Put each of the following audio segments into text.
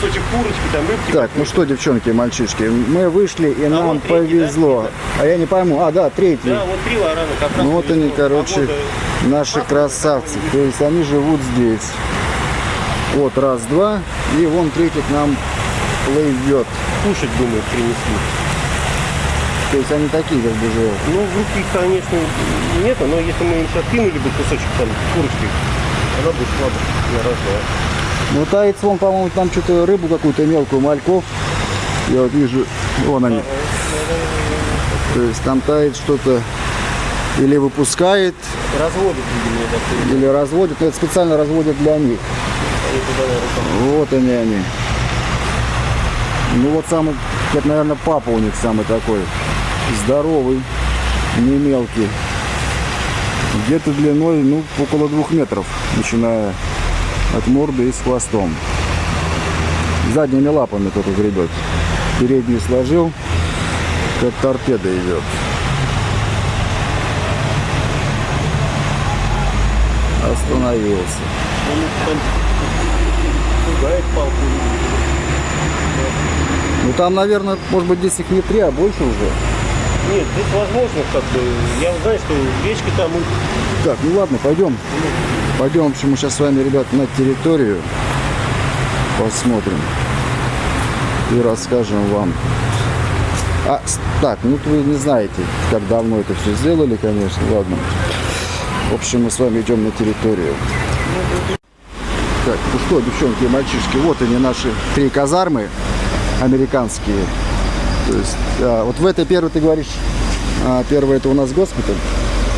кусочек курочки, там рыбки. Так, ну что, девчонки мальчишки, мы вышли и нам вот третий, повезло. А я не пойму, а, да, третий. Да, вот три варана как раз Ну вот повезло. они, короче, Погода- наши красавцы. То есть они живут здесь. Вот раз, два, и вон третий к нам плывет. Кушать, думаю, принесли. То есть они такие как бы живут. Ну, в руки, конечно, нету, но если мы им сейчас кинули бы кусочек там курочки, она бы шла бы на раз-два. Ну, таец, вон, по-моему, там что-то рыбу какую-то мелкую, мальков. Я вот вижу, вон они. То есть там тает что-то или выпускает, Разводят, видимо, или разводит. Но это специально разводят для них. Вот они они. Ну вот самый, это, наверное, папа у них самый такой. Здоровый, не мелкий. Где-то длиной, ну, около двух метров, начиная от морды и с хвостом. Задними лапами только гребет. Переднюю сложил, как торпеда идет. Остановился. Ну там, наверное, может быть, здесь их не три, а больше уже. Нет, здесь возможно, как бы, я знаю, что речка там, Так, ну ладно, пойдем. Пойдем, в общем, мы сейчас с вами, ребят, на территорию посмотрим и расскажем вам. А, так, ну вы не знаете, как давно это все сделали, конечно, ладно. В общем, мы с вами идем на территорию. Так, ну что, девчонки и мальчишки, вот они наши три казармы американские. То есть, а, вот в этой первой ты говоришь, а, первая это у нас госпиталь.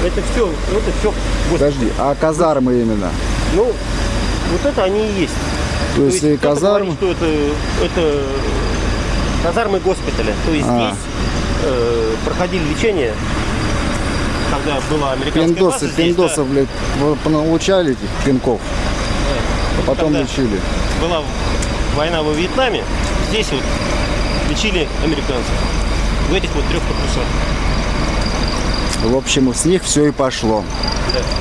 Это все, это все, Подожди, а казармы именно? ну, вот это они и есть. То есть и кто-то казармы? говорит, что это, это казармы госпиталя. То есть А. здесь э, проходили лечение, когда была американская Пиндосы, база здесь, да. пиндосов, блядь, вы понаучали этих пинков, а потом лечили. была война во Вьетнаме, здесь вот лечили американцев. В этих вот трех корпусах. В общем, с них все и пошло.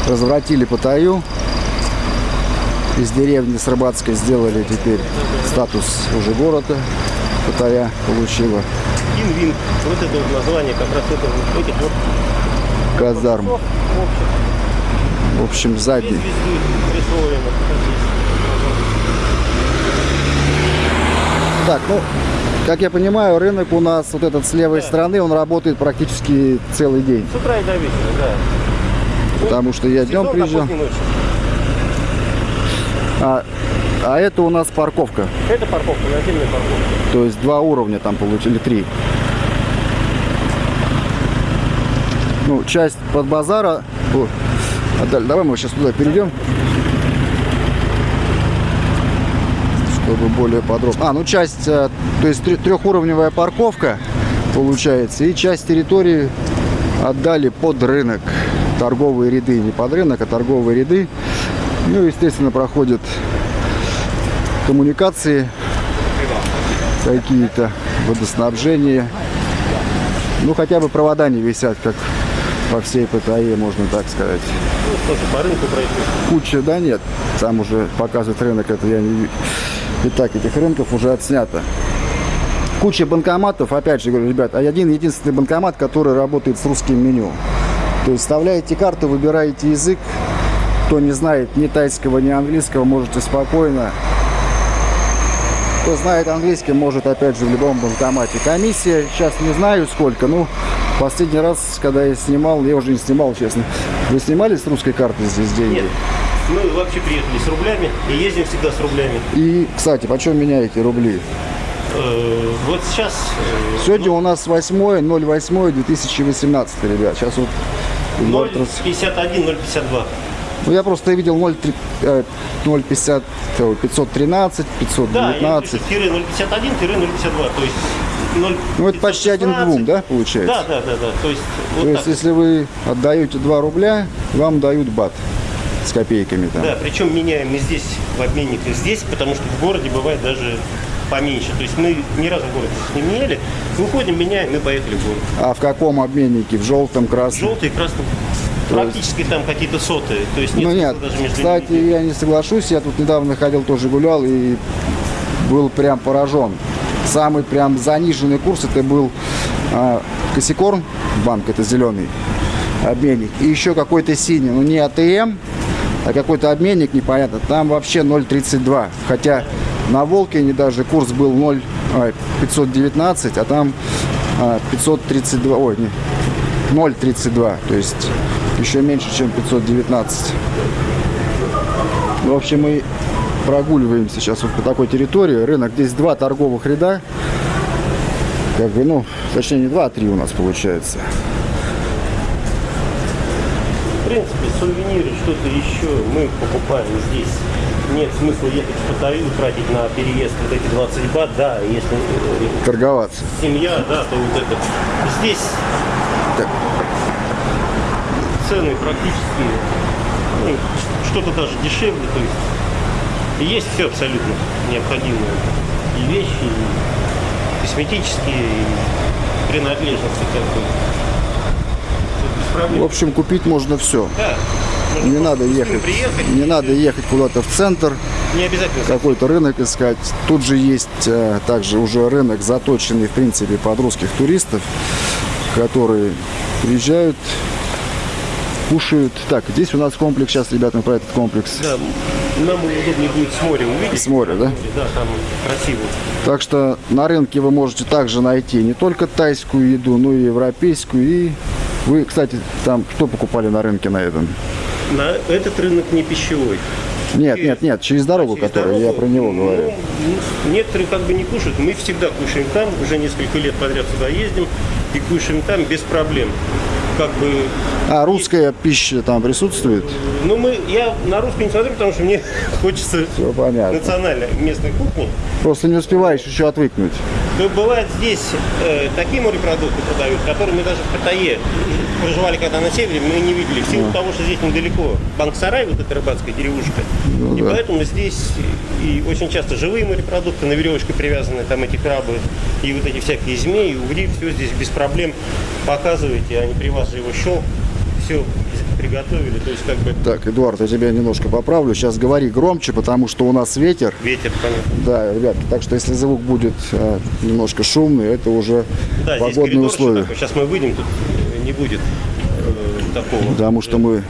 Развратили Паттайю. Из деревни с Рыбацкой сделали теперь статус уже города. Паттайя получила Вин-вин. Вот это вот название как раз это вот этих вот казарм. в общем, сзади. присвоено. Так, ну, как я понимаю, рынок у нас вот этот с левой стороны, он работает практически целый день. С утра и до вечера, да. Потому что я днем приезжал. А, а это у нас парковка. Это парковка, наземная парковка. То есть два уровня там получили, три. Ну, часть под базара. О, давай мы сейчас туда перейдем. Чтобы более подробно. А, ну часть, э, то есть трехуровневая парковка получается. И часть территории отдали под рынок. Торговые ряды, не под рынок, а торговые ряды. Ну, естественно, проходят коммуникации какие-то, водоснабжение. Ну, хотя бы провода не висят, как по всей Паттайе, можно так сказать. Ну, тоже по рынку пройти. Куча, да нет, там уже показывает рынок, это я не ви- И так, этих рынков уже отснято. Куча банкоматов, опять же говорю, ребят, а один единственный банкомат, который работает с русским меню. То есть вставляете карту, выбираете язык. Кто не знает ни тайского, ни английского, можете спокойно кто знает английский, может опять же в любом банкомате. Комиссия, сейчас не знаю сколько, ну, последний раз, когда я снимал, я уже не снимал, честно. Вы снимали с русской карты здесь деньги? Нет. Мы вообще приехали с рублями и ездим всегда с рублями. И, кстати, почем меняете рубли? Э, вот сейчас э, Сегодня у нас 8.08.2018, ребят. Сейчас вот... вот раз- 0,51, 0,52. Ну, я просто видел 0,3, э, 0,50, э, 513, Да, я 519. пишу тире 0,51, тире 0,52. То есть 0, Ну, это почти один к двум, да, получается? Да, да, да, да. То есть вот То так. есть, если вы отдаете 2 рубля, вам дают бат с копейками там. Да, причем меняем и здесь в обменниках здесь, потому что в городе бывает даже поменьше. То есть мы ни разу в городе не меняли. Выходим, меняем, мы поехали в город. А в каком обменнике? В желтом, красном? Желтый и красный. Практически там какие-то сотые. То есть нет Ну нет, даже между кстати, ними. я не соглашусь. Я тут недавно ходил, тоже гулял, и был прям поражен. Самый прям заниженный курс это был а, Косикорн, банк это зеленый обменник, и еще какой-то синий, ну не АТМ, какой-то обменник непонятно, там вообще 0,32, хотя на Волкине даже курс был 0, а, 519, а там а, 532, ой, не, 0,32, то есть еще меньше, чем 519. В общем, мы прогуливаемся сейчас вот по такой территории. Рынок, здесь два торговых ряда. Как бы, ну, точнее, не два, а три у нас получается. В принципе, сувениры, что-то еще мы покупаем здесь. Нет смысла ехать в Паттайю, тратить на переезд вот эти 20 бат, да, если э, Торговаться. семья, да, то вот это. Здесь Так. цены практически ну, что-то даже дешевле, то есть есть все абсолютно необходимое. И вещи, и косметические, и принадлежности как бы. В общем, купить можно все. Да. Можно Не надо ехать. Не надо ехать куда-то в центр, Не обязательно. какой-то рынок искать. Тут же есть э, также уже рынок, заточенный, в принципе, под русских туристов, которые приезжают, кушают. Так, здесь у нас комплекс, сейчас, ребята, мы про этот комплекс Да, нам удобнее будет с моря увидеть. с моря, да? Да, там красиво. Так что на рынке вы можете также найти не только тайскую еду, но и европейскую. И вы, кстати, там что покупали на рынке на этом? На этот рынок не пищевой. Нет, нет, нет, через дорогу, Через которую я про него ну, говорю. ну, некоторые как бы не кушают. Мы всегда кушаем там, уже несколько лет подряд сюда ездим и кушаем там без проблем. Как бы, А русская пища там присутствует? ну мы, я на русский не смотрю, потому что мне хочется Все понятно. национальной местной кухни. Просто не успеваешь еще отвыкнуть. То бывает здесь э, такие морепродукты продают, которые мы даже в Паттайе проживали когда на севере, мы не видели. В силу того, что здесь недалеко Банк-Сарай, вот эта рыбацкая деревушка. и да. поэтому здесь и очень часто живые морепродукты, на веревочке привязаны, там эти крабы и вот эти всякие змеи, угри, все здесь без проблем показываете, они при вас же его щелк, все приготовили, то есть как бы Так, Эдуард, я тебя немножко поправлю. Сейчас говори громче, потому что у нас ветер. ветер, понятно. Да, ребятки, так что если звук будет э, немножко шумный, это уже Да, погодные условия. такой. Сейчас мы выйдем, тут не будет э, такого. Потому что мы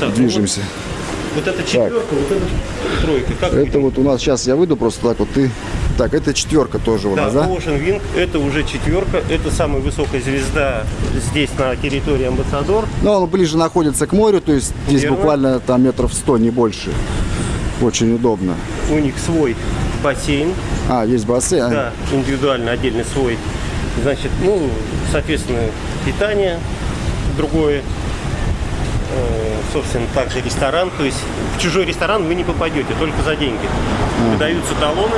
Так, ну движемся. Вот эта четверка, вот эта тройка. Как Это вот у нас сейчас я выйду просто так вот ты. Так, это четверка тоже у да, нас, да? Ocean Wing, это уже четверка, это самая высокая звезда здесь на территории Амбассадор. Но он ближе находится к морю, то есть здесь Верно. буквально там метров 100, не больше. Очень удобно. У них свой бассейн, А, есть бассейн. а? да, индивидуально, отдельный свой. Значит, ну, соответственно, питание другое. Э, Собственно, также ресторан. То есть в чужой ресторан вы не попадете, только за деньги. Выдаются талоны.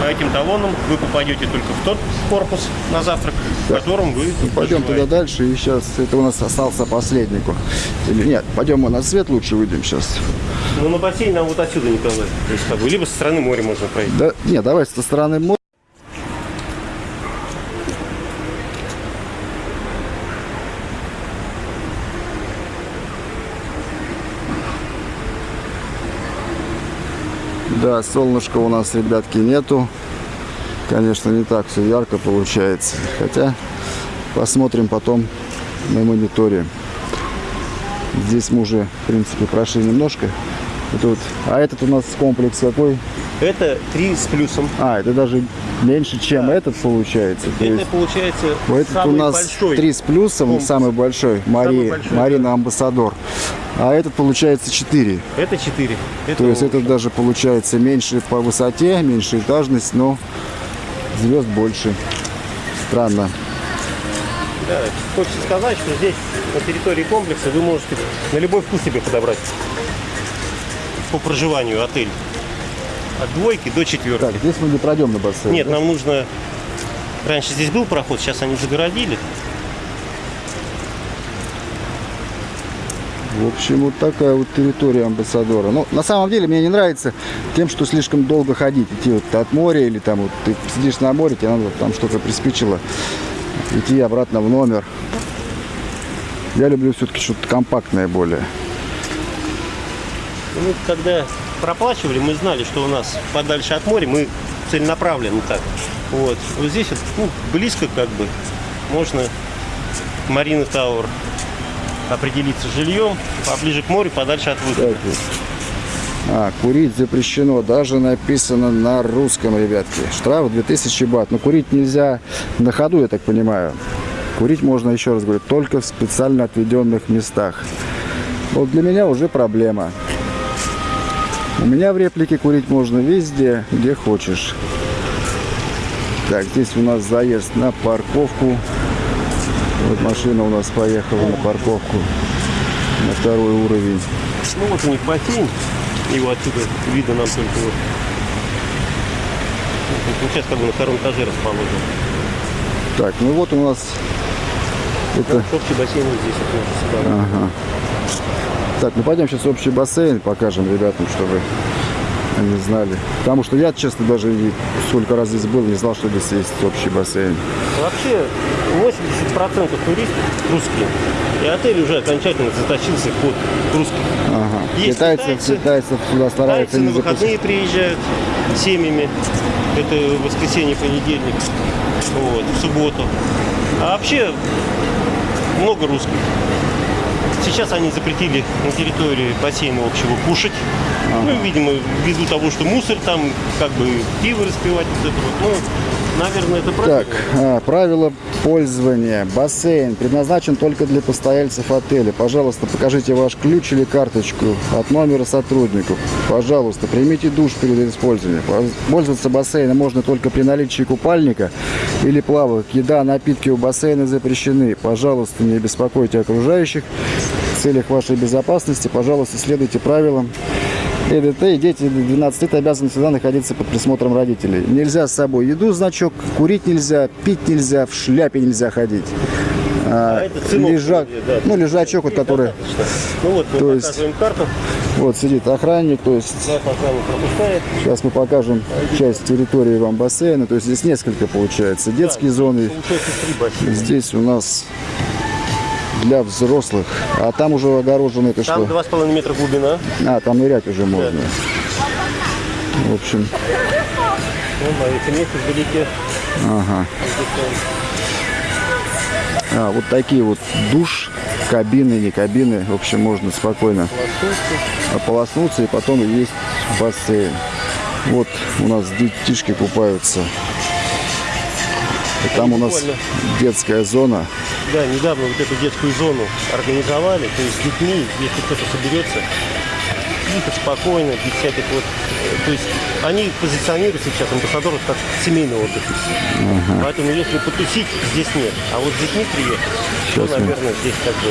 По этим талонам вы попадете только в тот корпус на завтрак, в котором вы Пойдем туда дальше, и сейчас это у нас остался последнику. Или нет, пойдем мы на свет лучше выйдем сейчас. Ну, на бассейн нам вот отсюда не То есть, либо со стороны моря можно пройти. Да, нет, давай со стороны моря. Да, солнышка у нас, ребятки, нету. Конечно, не так все ярко получается. Хотя посмотрим потом на мониторе. Здесь мы уже, в принципе, прошли немножко. Это вот- а этот у нас комплекс какой? Это 3 с плюсом. А, это даже меньше, чем этот получается. То Это есть получается вот этот самый у нас большой. 3 с плюсом, комплекс. самый большой, Мари, большой, Марина Амбассадор. А этот получается 4. Это 4. То есть это даже получается меньше по высоте, меньше этажность, но звезд больше. Странно. Да, хочется сказать, что здесь на территории комплекса вы можете на любой вкус себе подобрать по проживанию отель. От двойки до четверки. Так, здесь мы не пройдем на бассейн. Нет, да? нам нужно... Раньше здесь был проход, сейчас они загородили. В общем, вот такая вот территория амбассадора. Ну, на самом деле, мне не нравится тем, что слишком долго ходить. Идти вот от моря или там вот ты сидишь на море, тебе надо там что-то приспичило. Идти обратно в номер. Я люблю все-таки что-то компактное более. Ну, когда проплачивали, мы знали, что у нас подальше от моря, мы целенаправленно так. Вот. Вот здесь вот, ну, близко как бы можно Марина Тауэр определиться жильем, поближе к морю, подальше от выхода. А, курить запрещено. Даже написано на русском, ребятки. Штраф 2000 бат. Но курить нельзя на ходу, я так понимаю. Курить можно, еще раз говорю, только в специально отведенных местах. Вот для меня уже проблема. У меня в реплике курить можно везде, где хочешь. Так, здесь у нас заезд на парковку. Вот машина у нас поехала на парковку. На второй уровень. Ну вот у них бассейн, его отсюда видно нам только вот. Ну, сейчас как бы на втором этаже расположен. Так, ну вот у нас это... Общий бассейн вот здесь вот. Ага. Так, ну пойдем сейчас общий бассейн покажем ребятам, чтобы они знали. Потому что я, честно, даже и сколько раз здесь был, не знал, что здесь есть общий бассейн. Вообще 80% туристов русские. И отель уже окончательно заточился под русских. Ага. Есть китайцев, китайцы. китайцев сюда стараются Тайцы не на запускать. выходные приезжают семьями. Это воскресенье, понедельник. Вот, в субботу. А вообще много русских. Сейчас они запретили на территории бассейна общего кушать. Ну, видимо, ввиду того, что мусор там, как бы пиво распивать, вот это вот. Ну, наверное, это правильно. Так, а, правила пользования. Бассейн предназначен только для постояльцев отеля. Пожалуйста, покажите ваш ключ или карточку от номера сотрудников. Пожалуйста, примите душ перед использованием. Пользоваться бассейном можно только при наличии купальника или плавок. Еда, напитки у бассейна запрещены. Пожалуйста, не беспокойте окружающих. В целях вашей безопасности, пожалуйста, следуйте правилам. ЭДТ и дети до 12 лет обязаны всегда находиться под присмотром родителей. Нельзя с собой еду, значок, курить нельзя, пить нельзя, в шляпе нельзя ходить. А, А это цинок лежак, вроде, да. ну, лежачок, вот, который. Ну вот мы То есть- карту. вот сидит охранник, то есть сейчас мы покажем часть территории вам бассейна, то есть здесь несколько получается, детские зоны, три бассейна. здесь у нас для взрослых, а там уже огорожено это Там что? два с половиной метра глубина. А, там нырять уже можно. В общем, Ну, а эти месте вдалеке. ага. А, вот такие вот душ, кабины, не кабины. В общем, можно спокойно ополоснуться и потом есть бассейн. Вот у нас детишки купаются. И там у нас детская зона. Да, недавно вот эту детскую зону организовали, то есть с детьми, если кто-то соберется, тихо, спокойно, без всяких вот... э, То есть они позиционируют сейчас амбассадоров как семейный отдых. Поэтому если потусить, здесь нет. А вот с детьми приехать, Сейчас то, мы- наверное, здесь как бы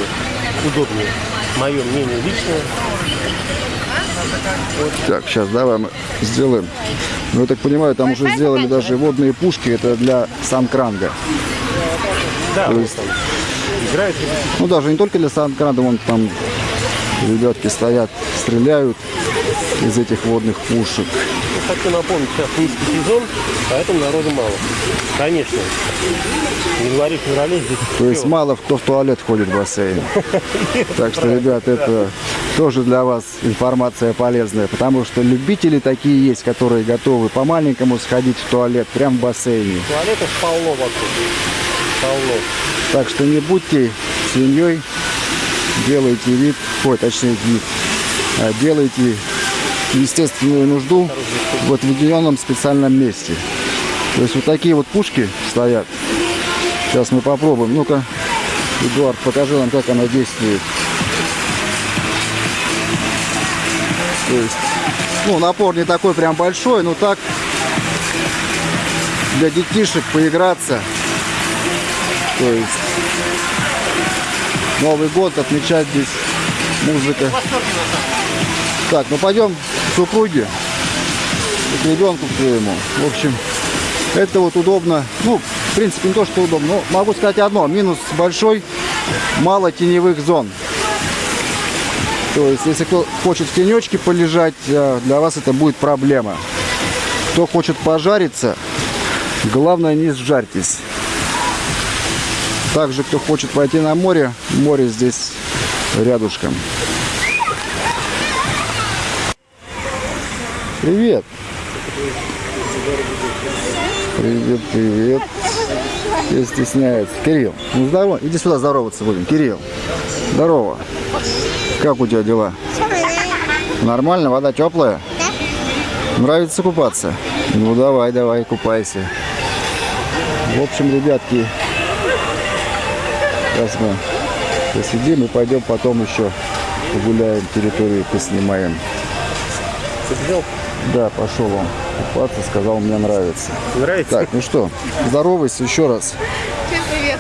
удобнее. Мое мнение личное. Так, сейчас давай мы сделаем. Ну, я так понимаю, там уже сделали даже водные пушки. Это для санкранга. Да, То есть- там играют. Ну, даже не только для санкранга, вон там ребятки стоят, стреляют из этих водных пушек. Ну, Хочу напомнить, сейчас низкий сезон, поэтому народу мало. Конечно. В январе-феврале здесь То есть мало кто в туалет ходит в бассейн. Так что, ребят, это тоже для вас информация полезная, потому что любители такие есть, которые готовы по-маленькому сходить в туалет прямо в бассейне. Туалетов полно вокруг. Полно. Так что не будьте свиньей, делайте вид, ой, точнее вид, а делайте естественную нужду в отведенном специальном месте. То есть вот такие вот пушки стоят. Сейчас мы попробуем. Ну-ка, Эдуард, покажи нам, как она действует. То есть, ну, напор не такой прям большой, но так для детишек поиграться. То есть Новый год отмечать здесь музыка. Так, ну пойдем супруге, к ребенку своему. В общем, это вот удобно. Ну, в принципе, не то, что удобно. Но могу сказать одно. Минус большой, мало теневых зон. То есть, если кто хочет в тенечке полежать, э, для вас это будет проблема. Кто хочет пожариться, главное не сжарьтесь. Также, кто хочет пойти на море, море здесь рядышком. Привет. Привет, привет. Не стесняется. Кирилл, ну здорово. Иди сюда здороваться будем. Кирилл, здорово. Как у тебя дела? Нормально, вода теплая? Нравится купаться? Ну давай, давай, купайся. В общем, ребятки, сейчас мы посидим и пойдем потом еще погуляем, территорию поснимаем. Взял? Да, пошел он купаться, сказал, мне нравится. Нравится? Так, ну что, здоровайся еще раз. Всем привет.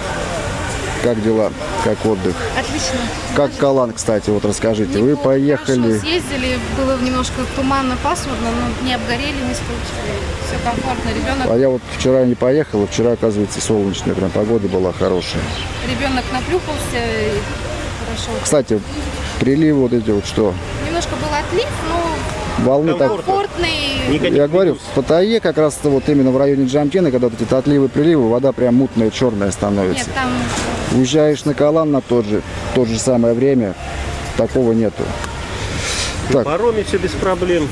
Как дела? Как отдых? Отлично. Как Калан, кстати, вот расскажите. Вы Неплохо, поехали... Хорошо съездили, было немножко туманно, пасмурно, но не обгорели, не скучили. Все комфортно. Ребенок, А я вот вчера не поехал, а вчера, оказывается, солнечная прям погода была хорошая. ребенок наплюхался и хорошо. Кстати, приливы вот эти вот что? Волны так... комфортный. Я говорю, в Паттайе как раз вот именно в районе Джамтина, когда вот эти отливы, приливы, вода прям мутная, черная становится. Нет, там Уезжаешь на Калан на тот же, то же самое время, такого нету. Так. Пароме все без проблем.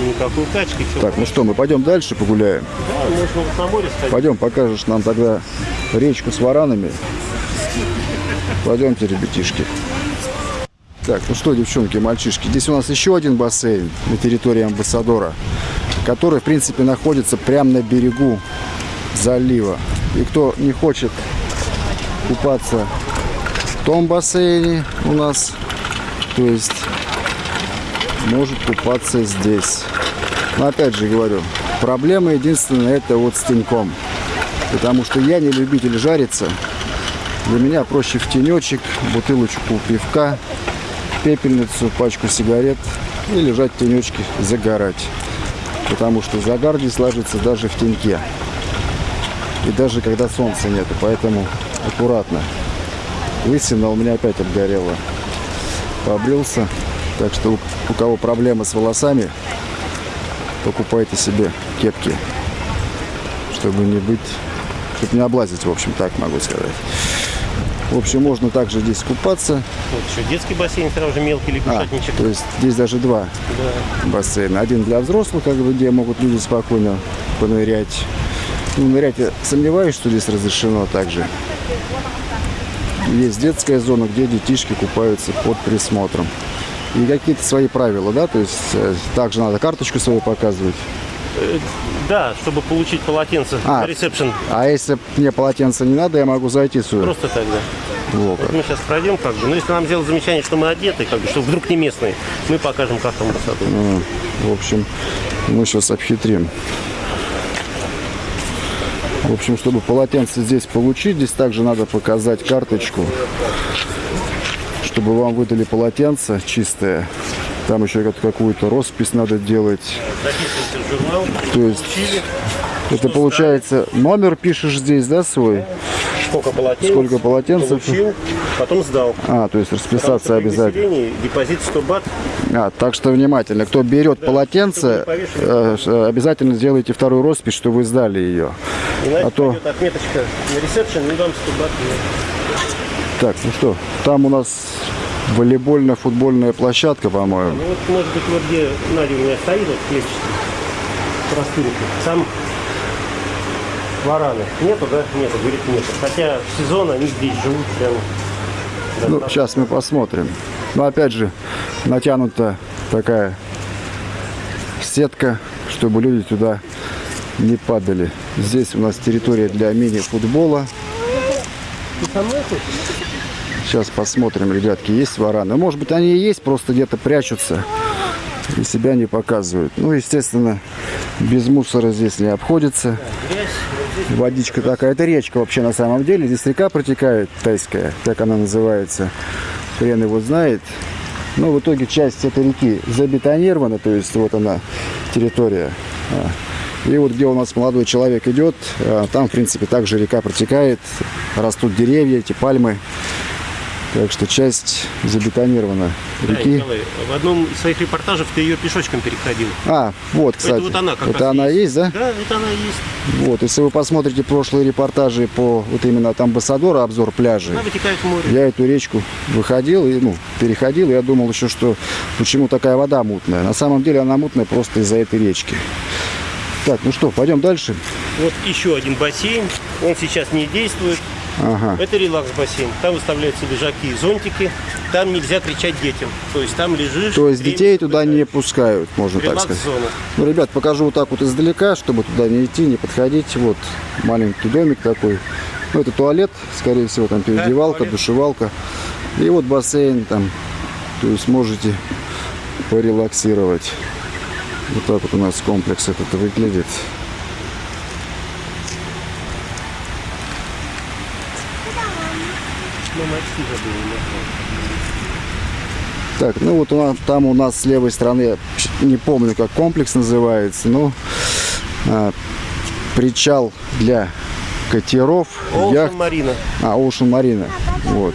Никакой качки. Все. Так, ну что, мы пойдем дальше погуляем. Да, можно вот на море сходить. Пойдем, покажешь нам тогда речку с варанами. Пойдемте, ребятишки. Так, ну что, девчонки, мальчишки, здесь у нас еще один бассейн на территории Амбассадора, который, в принципе, находится прямо на берегу залива. И кто не хочет купаться в том бассейне у нас, то есть может купаться здесь. Но опять же говорю, проблема единственная это вот с теньком. Потому что я не любитель жариться. Для меня проще в тенечек, бутылочку пивка, пепельницу, пачку сигарет и лежать в тенечке, загорать. Потому что загар здесь ложится даже в теньке. И даже когда солнца нету, поэтому аккуратно. Лысина у меня опять обгорела. Побрился. Так что у, кого проблемы с волосами, покупайте себе кепки, чтобы не быть, чтобы не облазить, в общем, так могу сказать. В общем, можно также здесь купаться. Вот еще детский бассейн, сразу же мелкий А, лягушатничек. то есть здесь даже два бассейна. Один для взрослых, как бы, где могут люди спокойно понырять. Ну, нырять я сомневаюсь, что здесь разрешено также. Есть детская зона, где детишки купаются под присмотром. И какие-то свои правила, да, то есть э, также надо карточку свою показывать. Да, чтобы получить полотенце А. на ресепшн. А если мне полотенце не надо, я могу зайти сюда. Просто так, да. Во как. Вот мы сейчас пройдем, как бы. Но если нам сделать замечание, что мы одеты, как бы, что вдруг не местные, мы покажем, как там высоту. М, В общем, мы сейчас обхитрим. В общем, чтобы полотенце здесь получить, здесь также надо показать карточку, чтобы вам выдали полотенце чистое. Там еще как- какую-то роспись надо делать. То есть это получается номер пишешь здесь, да, свой? сколько полотенец, Сколько полотенцев? получил, потом сдал. А, то есть расписаться обязательно. депозит 100 бат. А, так что внимательно, кто берет полотенце, не повешали. э, ш- обязательно сделайте вторую роспись, что вы сдали ее. Иначе А то- отметочка на ресепшн, не дам 100 бат. Так, ну что, там у нас волейбольно-футбольная площадка, по-моему. Ну вот, может быть, вот где Надя у меня стоит, вот клетчатый, простынка, там вараны. Нету, да? Нету, говорит, нету. Хотя в сезон они здесь живут прям. Ну, сейчас мы посмотрим. Но опять же, натянута такая сетка, чтобы люди туда не падали. Здесь у нас территория для мини-футбола. Ты со мной хочешь? Сейчас посмотрим, ребятки, есть вараны. Может быть, они и есть, просто где-то прячутся и себя не показывают. Ну, естественно, без мусора здесь не обходится. Водичка такая, это речка вообще на самом деле. Здесь река протекает, тайская, как она называется. Хрен его знает. Но в итоге часть этой реки забетонирована, то есть вот она территория. А. И вот где у нас молодой человек идет, а, там, в принципе, также река протекает, растут деревья, эти пальмы. Так что часть забетонирована Да, реки. Николай, в одном из своих репортажей ты ее пешочком переходил. А, вот, кстати. это вот она как это раз она есть, да? Да, это она есть. Вот, если вы посмотрите прошлые репортажи по вот именно от амбассадора, обзор пляжей, Она вытекает в море. я эту речку выходил и, ну, переходил, и я думал еще, что почему такая вода мутная. На самом деле она мутная просто из-за этой речки. Так, ну что, пойдем дальше. Вот еще один бассейн. Он сейчас не действует. Ага. Это релакс-бассейн. Там выставляются лежаки и зонтики. Там нельзя кричать детям. То есть там лежишь. То есть детей туда не пускают, можно так сказать. Ну, ребят, покажу вот так вот издалека, чтобы туда не идти, не подходить. Вот маленький домик такой. Ну, это туалет, скорее всего, там переодевалка, туалет. душевалка. И вот бассейн там. То есть можете порелаксировать. Вот так вот у нас комплекс этот выглядит. Так, ну вот у нас, там у нас с левой стороны, не помню, как комплекс называется, но а, причал для катеров, Оушен яхт. Марина. А, Ocean Marina. Вот.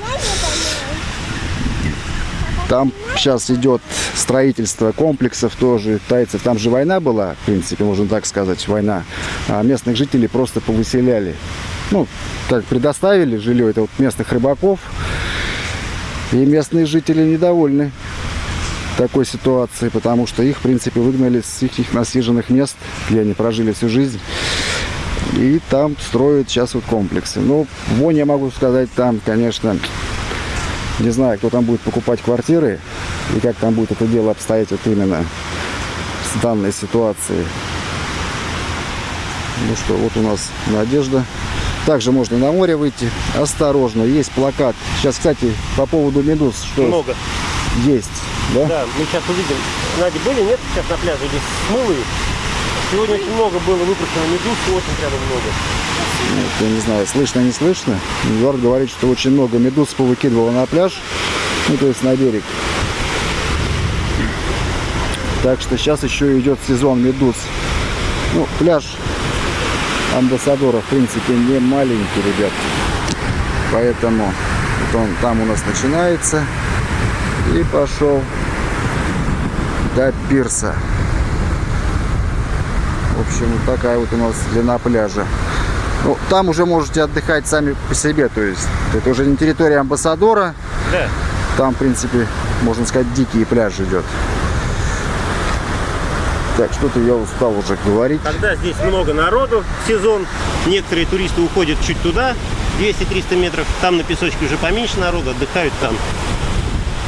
Там сейчас идет строительство комплексов тоже тайцев. Там же война была, в принципе, можно так сказать, война. А местных жителей просто повыселяли. Ну, как предоставили жилье, это вот местных рыбаков. И местные жители недовольны такой ситуацией, потому что их, в принципе, выгнали с их, их насиженных мест, где они прожили всю жизнь. И там строят сейчас вот комплексы. Ну, вон я могу сказать, там, конечно, не знаю, кто там будет покупать квартиры и как там будет это дело обстоять вот именно с данной ситуацией. Ну что, вот у нас Надежда. Также можно на море выйти. Осторожно, есть плакат. Сейчас, кстати, по поводу медуз, что Много. есть, да? Да, мы сейчас увидим. Надя, были, нет, сейчас на пляже смыло их? Сегодня очень много было выпущено медуз, очень прямо много. Вот, я не знаю, слышно, не слышно. Эдуард говорит, что очень много медуз повыкидывало на пляж, ну, то есть на берег. Так что сейчас еще идет сезон медуз. Ну, пляж Амбассадора, в принципе, не маленький, ребят. Поэтому вот он там у нас начинается и пошел до пирса. В общем, вот такая вот у нас длина пляжа. Ну, там уже можете отдыхать сами по себе, то есть это уже не территория амбассадора, Да. там, в принципе, можно сказать, дикий пляж идет. Так, что-то я устал уже говорить. Когда здесь много народу сезон, некоторые туристы уходят чуть туда, 200-300 метров, там на песочке уже поменьше народу, отдыхают там.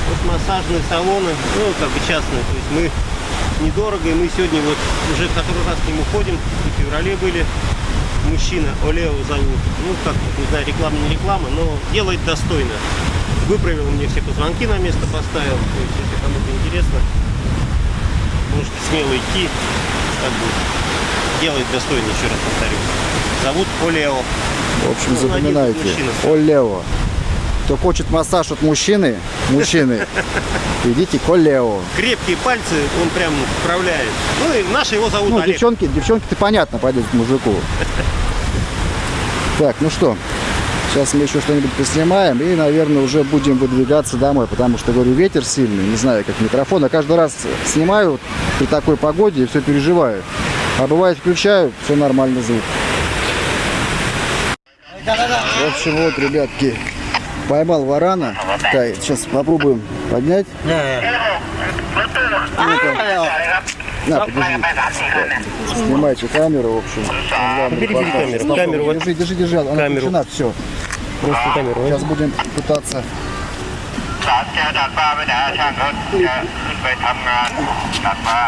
Вот массажные салоны, ну, как бы частные, то есть мы недорого, и мы сегодня вот уже который раз к нему ходим, в феврале были, мужчина, Олео зовут, ну, как, не знаю, реклама, не реклама, но делает достойно. Выправил мне все позвонки на место поставил, то есть, если кому-то интересно, можете смело идти, как бы, делает достойно, еще раз повторю. Зовут Олео. В общем, Ну, запоминайте. Олео. Кто хочет массаж от мужчины, мужчины, идите к Олео. Крепкие пальцы он прям вправляет. Ну и наши его зовут Ну, Олег. девчонки, девчонки-то понятно пойдут к мужику. Так, ну что, сейчас мы еще что-нибудь поснимаем и, наверное, уже будем выдвигаться домой, потому что, говорю, ветер сильный, не знаю, как микрофон. Я каждый раз снимаю при такой погоде и все переживаю. А бывает включаю, все нормально звук. В общем, вот, ребятки, поймал варана. Так, сейчас попробуем поднять. Ну-ка. На, подержи. Снимайте камеру, в общем. Главный Бери, бери показ. камеру. Камеру. Держи, держи, держи. Она Камеру. включена, все. Просто камеру. Сейчас будем пытаться ศาลแก้วดัดฟ้าไปไหนฮะช่างเขาจะขึ้นไปทำงานดัดฟ้า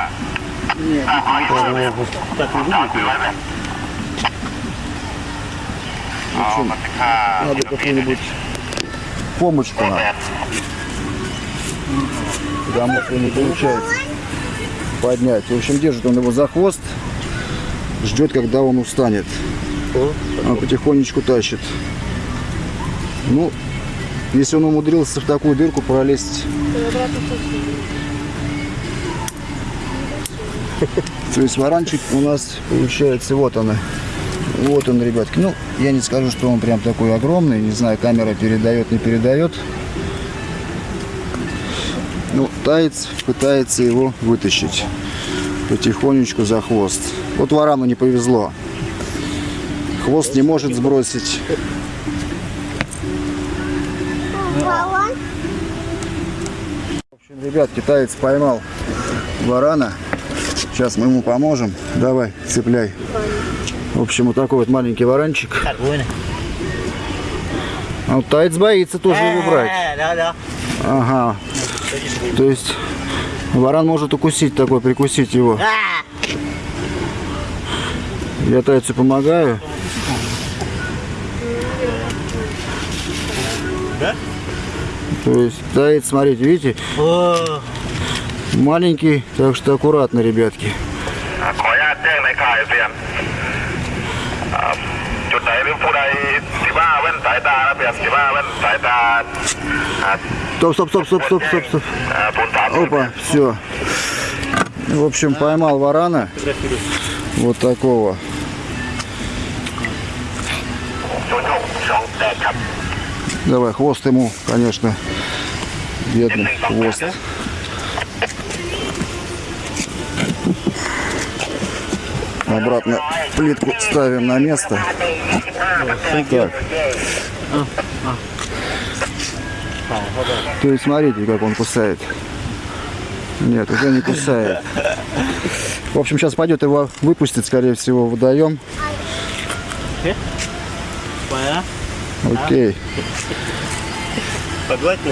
Так не выглядит. เอามาสิค่า надо какую-нибудь помощку нам. Потому что не получается поднять. В общем, держит он его за хвост, ждет, когда он устанет. Он потихонечку тащит. Ну, если он умудрился в такую дырку пролезть. То есть варанчик у нас получается, вот она. Вот он, ребятки. Ну, я не скажу, что он прям такой огромный. Не знаю, камера передает, не передает. Ну, таец пытается его вытащить потихонечку за хвост. Вот варану не повезло. Хвост не может сбросить. Ребят, китаец поймал варана. Сейчас мы ему поможем. Давай, цепляй. В общем, вот такой вот маленький варанчик. А вот ну, таец боится тоже его э, брать. Э, ага. То есть варан может укусить такой, прикусить его. А! Я тайцу помогаю. То есть стоит, смотрите, видите? Маленький, так что аккуратно, ребятки. Стоп, стоп, стоп, стоп, стоп, стоп, стоп. Опа, все. В общем, поймал варана. Вот такого. Давай, хвост ему, конечно бедный хвост. Обратно плитку ставим на место. Ну так. То есть смотрите, как он кусает. Нет, уже не кусает. В общем, сейчас пойдет его выпустит, скорее всего, в водоем. Окей.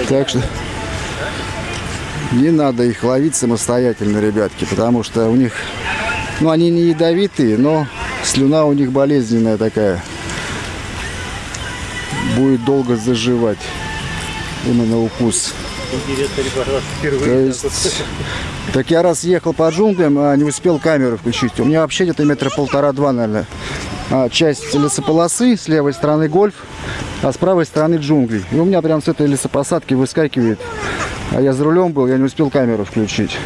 Так что не надо их ловить самостоятельно, ребятки, потому что у них, ну, они не ядовитые, но слюна у них болезненная такая. Будет долго заживать именно укус. То есть, так я раз ехал по джунглям, а не успел камеру включить. У меня вообще где-то метра полтора-два, наверное. А, часть лесополосы, с левой стороны гольф, а с правой стороны джунгли. И у меня прям с этой лесопосадки выскакивает. А я за рулем был, я не успел камеру включить.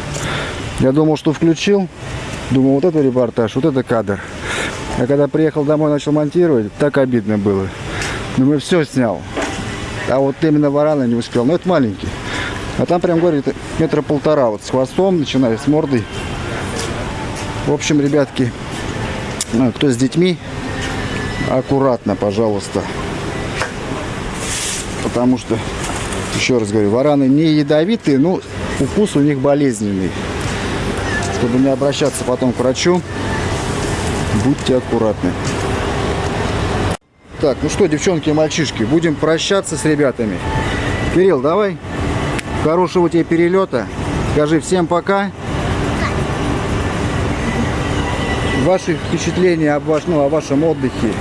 Я думал, что включил. Думал, вот это репортаж, вот это кадр. А когда приехал домой, начал монтировать, так обидно было. Думаю, все снял. А вот именно варана не успел. Но это маленький. А там прям, говорит, метра полтора. Вот с хвостом, начиная с мордой. В общем, ребятки, ну, кто с детьми, аккуратно, пожалуйста. Потому что, еще раз говорю, вараны не ядовитые, но укус у них болезненный. Чтобы не обращаться потом к врачу, будьте аккуратны. Так, ну что, девчонки и мальчишки, будем прощаться с ребятами. Кирилл, давай. Хорошего тебе перелета. Скажи всем пока. Ваши впечатления об, ваш, ну, о вашем отдыхе.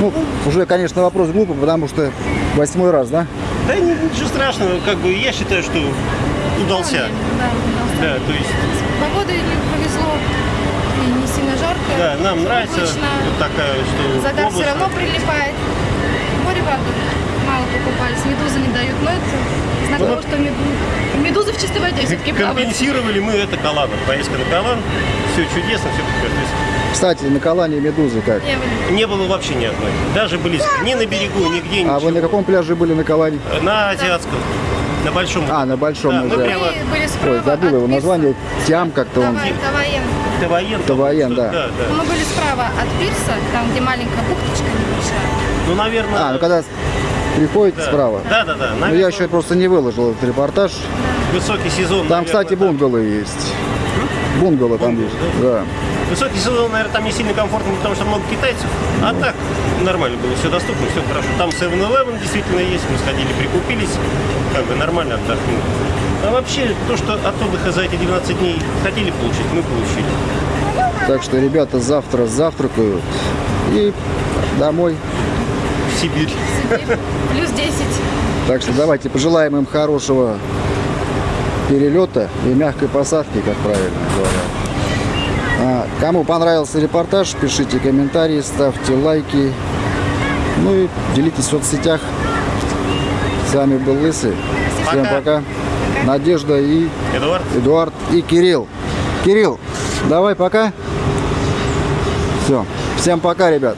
Ну, уже, конечно, вопрос глупый, потому что восьмой раз, да? Да ни- ничего страшного, как бы я считаю, что удался. Да, удался. Да, то есть, не повезло. И не сильно жарко. да, нам нравится вот такая, что Загар все область- равно прилипает. Море, правда, мало покупались. Медузы не дают. Но это знак Ну, того, вот- что меду- медузы в чистой воде все-таки плавают. Компенсировали мы это Каланом. Поездка на Калан, все чудесно, все прекрасно. Кстати, на Калане медузы как? Не, было вообще ни одной. Даже близко. Ни на берегу, нигде, А ничего. вы на каком пляже были на Калане? На азиатском. На большом. А, на Большом Да, мы называется. прямо- Мы были справа Ой, забыл его название. Тям как-то он. Таваен. Таваен. Таваен, да. Да, да. Мы были справа от пирса, там, где маленькая бухточка небольшая. Ну, наверное... А, ну когда приходите да. справа. Да, да, да. Ну, Наверное, я еще просто не выложил этот репортаж. Высокий сезон. Там, наверное, кстати, да. бунгало есть. Бунгало там Бунгало, есть. Да. Высокий сезон, наверное, там не сильно комфортно, потому что много китайцев. А так, нормально было, все доступно, все хорошо. Там 7-Eleven действительно есть, мы сходили, прикупились, как бы нормально отдохнули. А вообще, то, что от отдыха за эти 12 дней хотели получить, мы получили. Так что ребята завтра завтракают и домой. В Сибирь. Плюс 10. Так что давайте пожелаем им хорошего перелета и мягкой посадки, как правильно говорят. А, кому понравился репортаж, пишите комментарии, ставьте лайки. Ну и делитесь в соцсетях. С вами был Лысый. Всем Пока. пока. Надежда и Эдуард. Эдуард и Кирилл. Кирилл, давай пока. Все. Всем пока, ребят.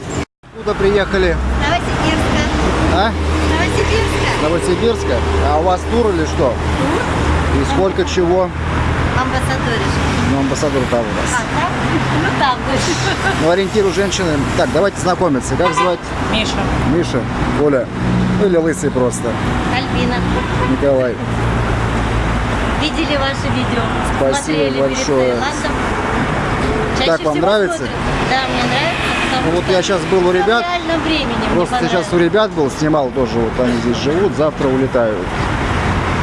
Куда приехали? Новосибирска. А? Новосибирска. Новосибирска? А у вас тур или что? И сколько чего? Амбассадоришь. Ну, амбассадор там у нас. А, так? Ну, там дальше. Ну, ориентиру женщины. Так, давайте знакомиться. Как звать? Миша. Миша, Оля. Ну, или Лысый просто. Альбина. Николай. Видели ваше видео? Спасибо Смотрели большое. Чаще Как вам нравится? смотрят. Да, мне нравится. Ну, вот я сейчас был у ребят. времени Просто сейчас у ребят был, снимал тоже, вот они здесь живут, завтра улетают.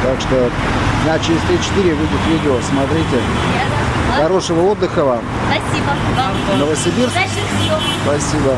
Так что дня через 3-4 выйдет видео, смотрите. Хорошего отдыха вам. Спасибо вам. Новосибирск. Спасибо.